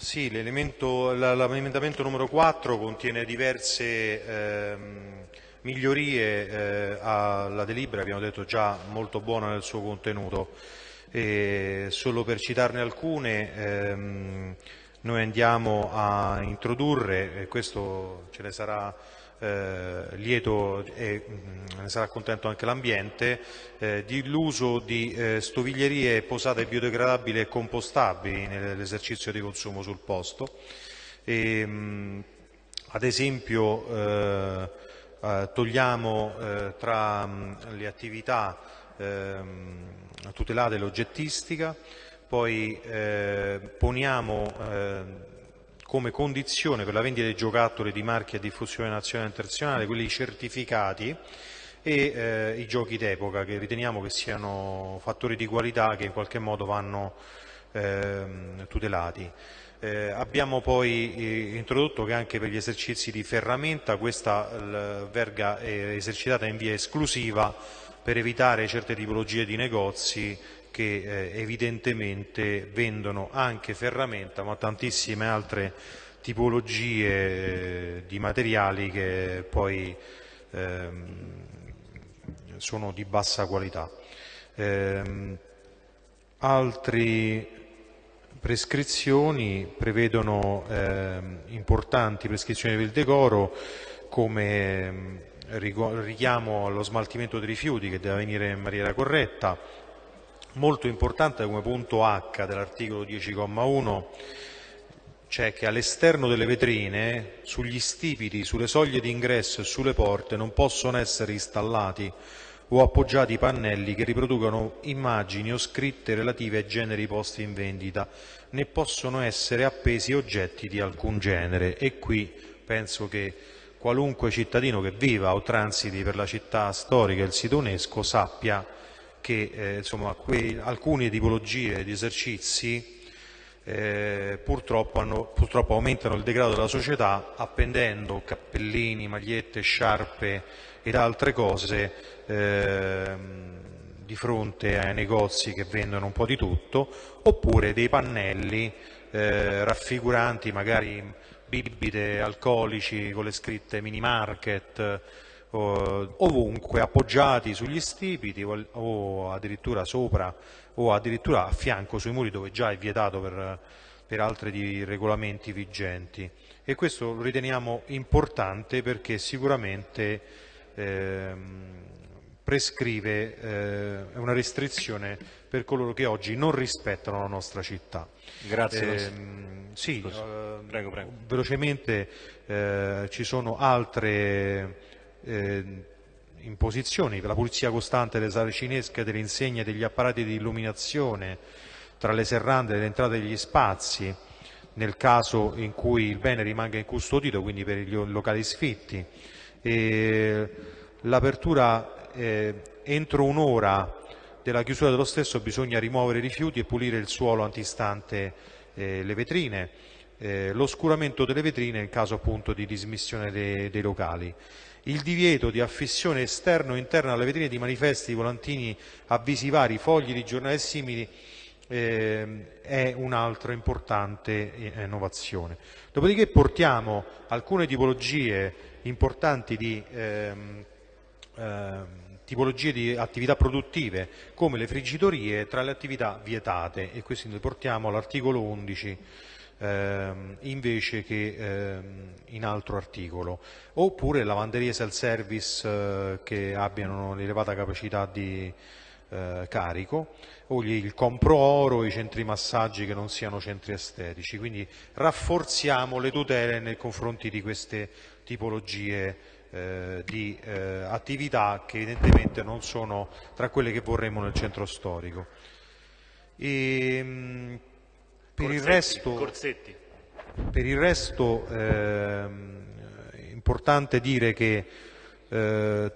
Sì, l'emendamento numero 4 contiene diverse ehm, migliorie eh, alla delibera, abbiamo detto già molto buona nel suo contenuto. E solo per citarne alcune, ehm, noi andiamo a introdurre, e questo ce ne sarà eh, lieto e mh, mm, ne sarà contento anche l'ambiente, eh, l'uso di eh, stoviglierie posate biodegradabili e compostabili nell'esercizio di consumo sul posto. E, mh, mm, ad esempio eh, eh, togliamo eh, tra mh, mm, le attività ehm, tutelate l'oggettistica, poi poniamo come condizione per la vendita dei giocattoli di marchi a diffusione nazionale e internazionale quelli certificati e eh, i giochi d'epoca che riteniamo che siano fattori di qualità che in qualche modo vanno eh, tutelati. Eh, abbiamo poi eh, introdotto che anche per gli esercizi di ferramenta questa verga è esercitata in via esclusiva per evitare certe tipologie di negozi che eh, evidentemente vendono anche ferramenta ma tantissime altre tipologie eh, di materiali che poi ehm, sono di bassa qualità. Eh, altre prescrizioni prevedono eh, importanti prescrizioni del decoro come ehm, richiamo allo smaltimento dei rifiuti che deve avvenire in maniera corretta, molto importante come punto H dell'articolo 10,1 c'è che all'esterno delle vetrine, sugli stipiti, sulle soglie d'ingresso e sulle porte non possono essere installati o appoggiati pannelli che riproducono immagini o scritte relative ai generi posti in vendita, né possono essere appesi oggetti di alcun genere. E qui penso che qualunque cittadino che viva o transiti per la città storica e il sito UNESCO sappia che eh, insomma, quei, alcune tipologie di esercizi eh, purtroppo, hanno, purtroppo, aumentano il degrado della società appendendo cappellini, magliette, sciarpe ed altre cose eh, di fronte ai negozi che vendono un po' di tutto, oppure dei pannelli eh, raffiguranti magari bibite alcolici con le scritte mini market, ovunque appoggiati sugli stipiti o addirittura sopra o addirittura a fianco sui muri dove già è vietato per, per altri regolamenti vigenti e questo lo riteniamo importante perché sicuramente eh, prescrive eh, una restrizione per coloro che oggi non rispettano la nostra città. Grazie. Eh, sì, prego, prego. velocemente eh, ci sono altre eh, imposizioni la pulizia costante delle sale cinesche, delle insegne, degli apparati di illuminazione, tra le serrande le entrate degli spazi, nel caso in cui il bene rimanga incustodito, quindi per i locali sfitti. L'apertura eh, entro un'ora della chiusura dello stesso bisogna rimuovere i rifiuti e pulire il suolo antistante eh, le vetrine, eh, l'oscuramento delle vetrine nel caso appunto di dismissione dei, dei locali. Il divieto di affissione esterna o interna alle vetrine di manifesti, volantini, avvisi vari, fogli di giornali simili eh, è un'altra importante eh, innovazione. Dopodiché portiamo alcune tipologie importanti di, ehm, ehm, tipologie di attività produttive come le friggitorie tra le attività vietate. E questi noi portiamo all'articolo 11 ehm, invece che ehm, in altro articolo, oppure lavanderie self-service eh, che abbiano un'elevata capacità di eh, carico, o gli, il compro oro, i centri massaggi che non siano centri estetici, quindi rafforziamo le tutele nei confronti di queste tipologie eh, di eh, attività che evidentemente non sono tra quelle che vorremmo nel centro storico. E, ehm, per il resto, per il resto eh, è importante dire che eh,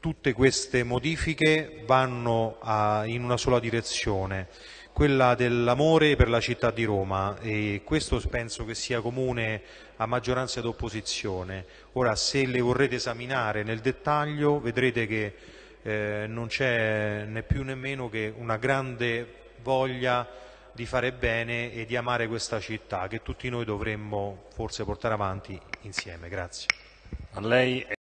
tutte queste modifiche vanno a, in una sola direzione, quella dell'amore per la città di Roma e questo penso che sia comune a maggioranza ed opposizione. Ora se le vorrete esaminare nel dettaglio vedrete che eh, non c'è né più né meno che una grande voglia di fare bene e di amare questa città che tutti noi dovremmo forse portare avanti insieme. Grazie.